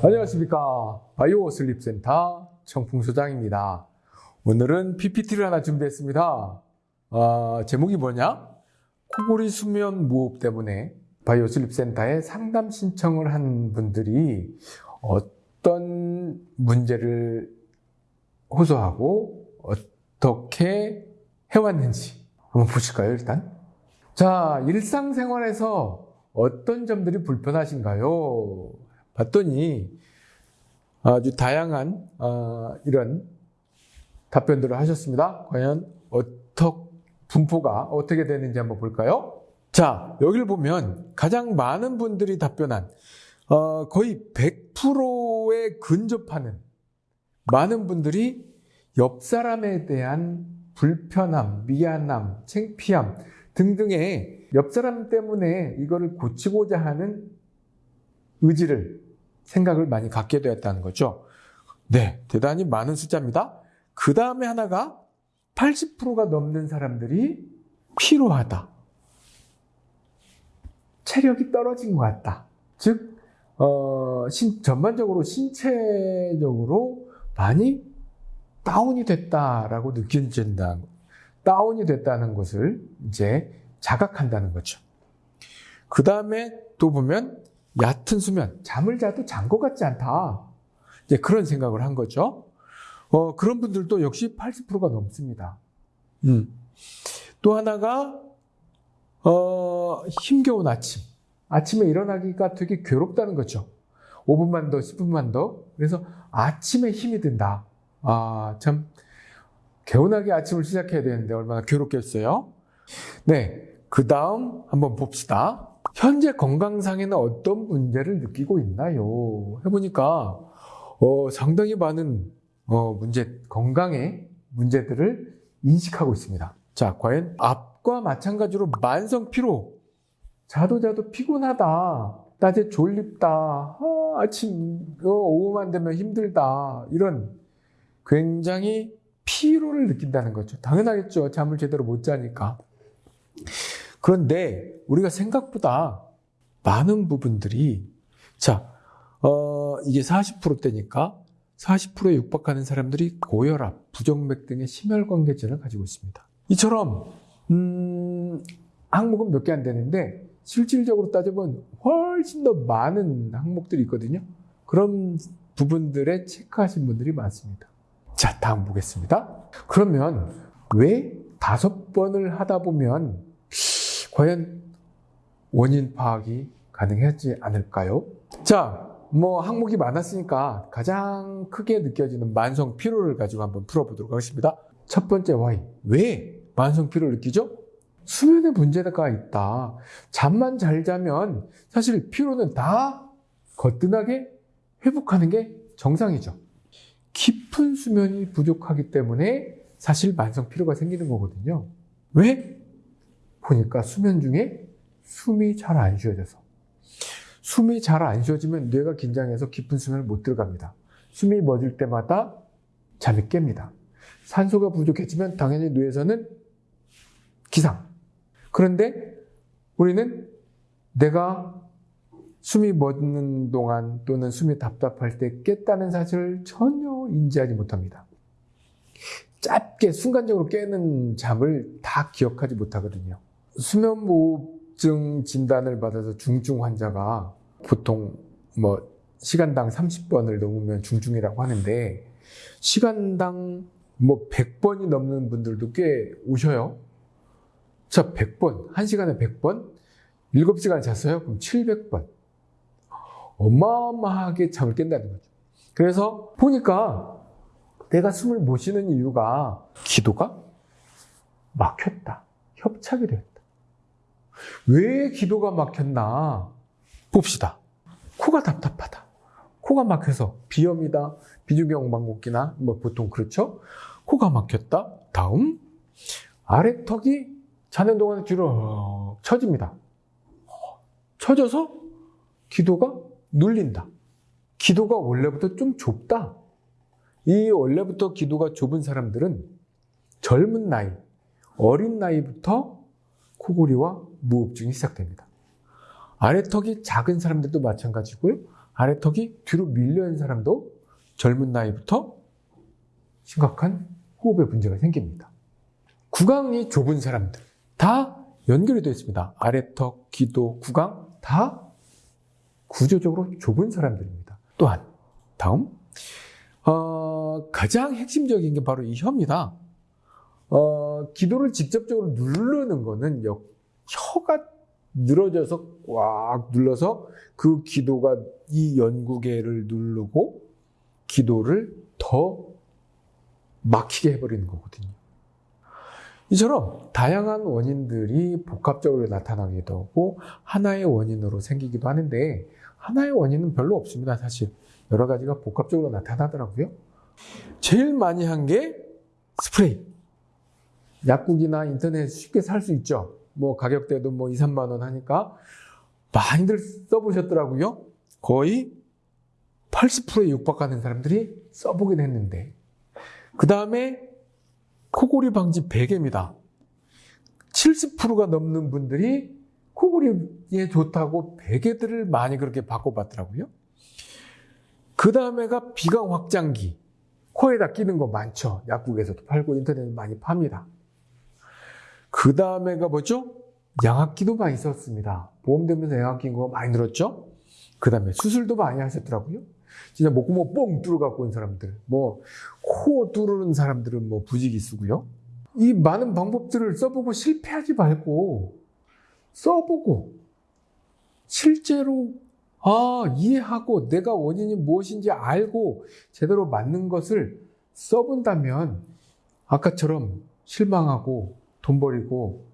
안녕하십니까. 바이오 슬립센터 청풍소장입니다. 오늘은 PPT를 하나 준비했습니다. 아, 제목이 뭐냐? 코골이 수면 무호흡 때문에 바이오 슬립센터에 상담 신청을 한 분들이 어떤 문제를 호소하고 어떻게 해왔는지 한번 보실까요, 일단? 자, 일상생활에서 어떤 점들이 불편하신가요? 봤더니 아주 다양한 어, 이런 답변들을 하셨습니다. 과연 어떻게 분포가 어떻게 되는지 한번 볼까요? 자, 여기를 보면 가장 많은 분들이 답변한 어, 거의 100%에 근접하는 많은 분들이 옆 사람에 대한 불편함, 미안함, 창피함 등등의 옆 사람 때문에 이거를 고치고자 하는 의지를 생각을 많이 갖게 되었다는 거죠. 네, 대단히 많은 숫자입니다. 그 다음에 하나가 80%가 넘는 사람들이 피로하다. 체력이 떨어진 것 같다. 즉, 어, 신, 전반적으로 신체적으로 많이 다운이 됐다라고 느껴진다. 다운이 됐다는 것을 이제 자각한다는 거죠. 그 다음에 또 보면 얕은 수면, 잠을 자도 잔 것 같지 않다. 이제 그런 생각을 한 거죠. 어, 그런 분들도 역시 80%가 넘습니다. 음. 또 하나가, 어, 힘겨운 아침. 아침에 일어나기가 되게 괴롭다는 거죠. 5분만 더, 10분만 더. 그래서 아침에 힘이 든다. 아, 참, 개운하게 아침을 시작해야 되는데 얼마나 괴롭겠어요? 네. 그 다음 한번 봅시다. 현재 건강상에는 어떤 문제를 느끼고 있나요? 해보니까 어, 상당히 많은 어, 문제, 건강의 문제들을 인식하고 있습니다. 자, 과연 앞과 마찬가지로 만성 피로, 자도 자도 피곤하다, 낮에 졸립다, 아, 아침, 어, 오후만 되면 힘들다, 이런 굉장히 피로를 느낀다는 거죠. 당연하겠죠. 잠을 제대로 못 자니까. 그런데 우리가 생각보다 많은 부분들이 자, 어, 이게 40%대니까 40%에 육박하는 사람들이 고혈압, 부정맥 등의 심혈관계증을 가지고 있습니다. 이처럼 음, 항목은 몇 개 안 되는데 실질적으로 따져보면 훨씬 더 많은 항목들이 있거든요. 그런 부분들에 체크하신 분들이 많습니다. 자, 다음 보겠습니다. 그러면 왜 다섯 번을 하다 보면 과연 원인 파악이 가능하지 않을까요? 자, 뭐 항목이 많았으니까 가장 크게 느껴지는 만성 피로를 가지고 한번 풀어보도록 하겠습니다. 첫 번째 와이. 왜 만성 피로를 느끼죠? 수면에 문제가 있다. 잠만 잘 자면 사실 피로는 다 거뜬하게 회복하는 게 정상이죠. 깊은 수면이 부족하기 때문에 사실 만성 피로가 생기는 거거든요. 왜? 보니까 수면 중에 숨이 잘 안 쉬어져서 숨이 잘 안 쉬어지면 뇌가 긴장해서 깊은 수면을 못 들어갑니다. 숨이 멎을 때마다 잠이 깹니다. 산소가 부족해지면 당연히 뇌에서는 기상. 그런데 우리는 내가 숨이 멎는 동안 또는 숨이 답답할 때 깼다는 사실을 전혀 인지하지 못합니다. 짧게 순간적으로 깨는 잠을 다 기억하지 못하거든요. 수면무호 흡증 진단을 받아서 중증 환자가 보통 뭐 시간당 30번을 넘으면 중증이라고 하는데 시간당 뭐 100번이 넘는 분들도 꽤 오셔요. 자, 100번. 1시간에 100번? 7시간 잤어요? 그럼 700번. 어마어마하게 잠을 깬다는 거죠. 그래서 보니까 내가 숨을 못 쉬는 이유가 기도가 막혔다. 협착이 됐다. 왜 기도가 막혔나 봅시다. 코가 답답하다. 코가 막혀서 비염이다. 비중경 방곡기나 뭐 보통 그렇죠. 코가 막혔다. 다음 아래턱이 자는 동안에 뒤로 처집니다. 처져서 기도가 눌린다. 기도가 원래부터 좀 좁다. 이 원래부터 기도가 좁은 사람들은 젊은 나이, 어린 나이부터 코골이와 무호흡증이 시작됩니다. 아래턱이 작은 사람들도 마찬가지고요. 아래턱이 뒤로 밀려있는 사람도 젊은 나이부터 심각한 호흡에 문제가 생깁니다. 구강이 좁은 사람들 다 연결이 되어 있습니다. 아래턱, 기도, 구강 다 구조적으로 좁은 사람들입니다. 또한 다음 어, 가장 핵심적인 게 바로 이 혀입니다. 어, 기도를 직접적으로 누르는 거는 여- 혀가 늘어져서 꽉 눌러서 그 기도가 이 연구개를 누르고 기도를 더 막히게 해버리는 거거든요. 이처럼 다양한 원인들이 복합적으로 나타나기도 하고 하나의 원인으로 생기기도 하는데 하나의 원인은 별로 없습니다. 사실 여러 가지가 복합적으로 나타나더라고요. 제일 많이 한 게 스프레이. 약국이나 인터넷 쉽게 살 수 있죠. 뭐 가격대도 뭐 2, 3만 원 하니까 많이들 써보셨더라고요. 거의 80%에 육박하는 사람들이 써보긴 했는데 그 다음에 코골이 방지 베개입니다. 70%가 넘는 분들이 코골이에 좋다고 베개들을 많이 그렇게 바꿔봤더라고요. 그 다음에가 비강 확장기. 코에다 끼는 거 많죠. 약국에서도 팔고 인터넷에 많이 팝니다. 그 다음에가 뭐죠? 양압기도 많이 썼습니다. 보험 되면서 양압기 거 많이 늘었죠? 그 다음에 수술도 많이 하셨더라고요. 진짜 목구멍 뻥 뚫어갖고 온 사람들, 뭐, 코 뚫는 사람들은 뭐 부지기 쓰고요. 이 많은 방법들을 써보고 실패하지 말고, 써보고, 실제로, 아, 이해하고 내가 원인이 무엇인지 알고 제대로 맞는 것을 써본다면, 아까처럼 실망하고 돈 버리고,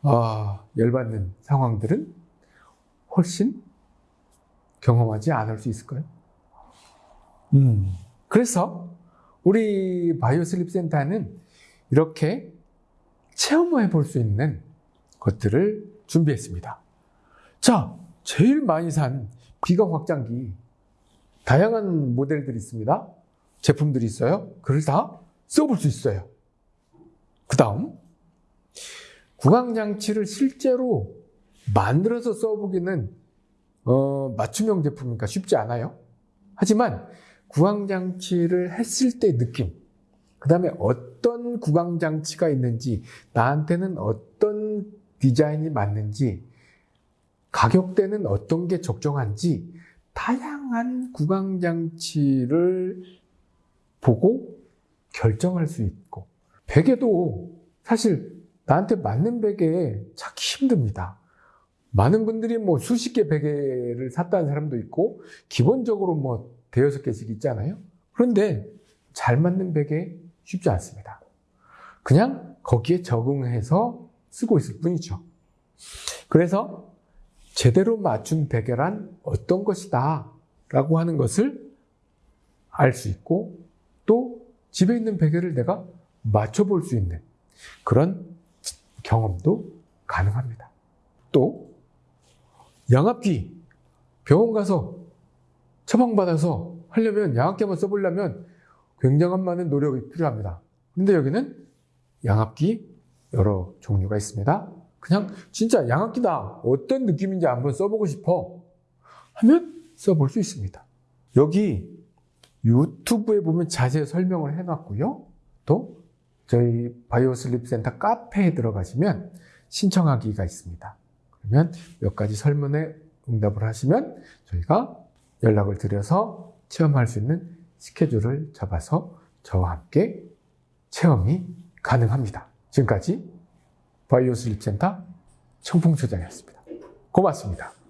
아, 열받는 상황들은 훨씬 경험하지 않을 수 있을까요? 음. 그래서 우리 바이오 슬립 센터는 이렇게 체험해 볼 수 있는 것들을 준비했습니다. 자, 제일 많이 산 비강 확장기. 다양한 모델들이 있습니다. 제품들이 있어요. 그걸 다 써볼 수 있어요. 그 다음, 구강장치를 실제로 만들어서 써보기는 어, 맞춤형 제품이니까 쉽지 않아요. 하지만 구강장치를 했을 때 느낌, 그 다음에 어떤 구강장치가 있는지, 나한테는 어떤 디자인이 맞는지, 가격대는 어떤 게 적정한지, 다양한 구강장치를 보고 결정할 수 있고, 베개도 사실 나한테 맞는 베개 찾기 힘듭니다. 많은 분들이 뭐 수십 개 베개를 샀다는 사람도 있고, 기본적으로 뭐 대여섯 개씩 있잖아요. 그런데 잘 맞는 베개 쉽지 않습니다. 그냥 거기에 적응해서 쓰고 있을 뿐이죠. 그래서 제대로 맞춘 베개란 어떤 것이다 라고 하는 것을 알 수 있고 또 집에 있는 베개를 내가 맞춰볼 수 있는 그런 경험도 가능합니다. 또 양압기 병원 가서 처방받아서 하려면 양압기 한번 써보려면 굉장한 많은 노력이 필요합니다. 근데 여기는 양압기 여러 종류가 있습니다. 그냥 진짜 양압기다. 어떤 느낌인지 한번 써보고 싶어. 하면 써볼 수 있습니다. 여기 유튜브에 보면 자세히 설명을 해놨고요. 또 저희 바이오슬립 센터 카페에 들어가시면 신청하기가 있습니다. 그러면 몇 가지 설문에 응답을 하시면 저희가 연락을 드려서 체험할 수 있는 스케줄을 잡아서 저와 함께 체험이 가능합니다. 지금까지 바이오슬립 센터 청풍소장이었습니다. 고맙습니다.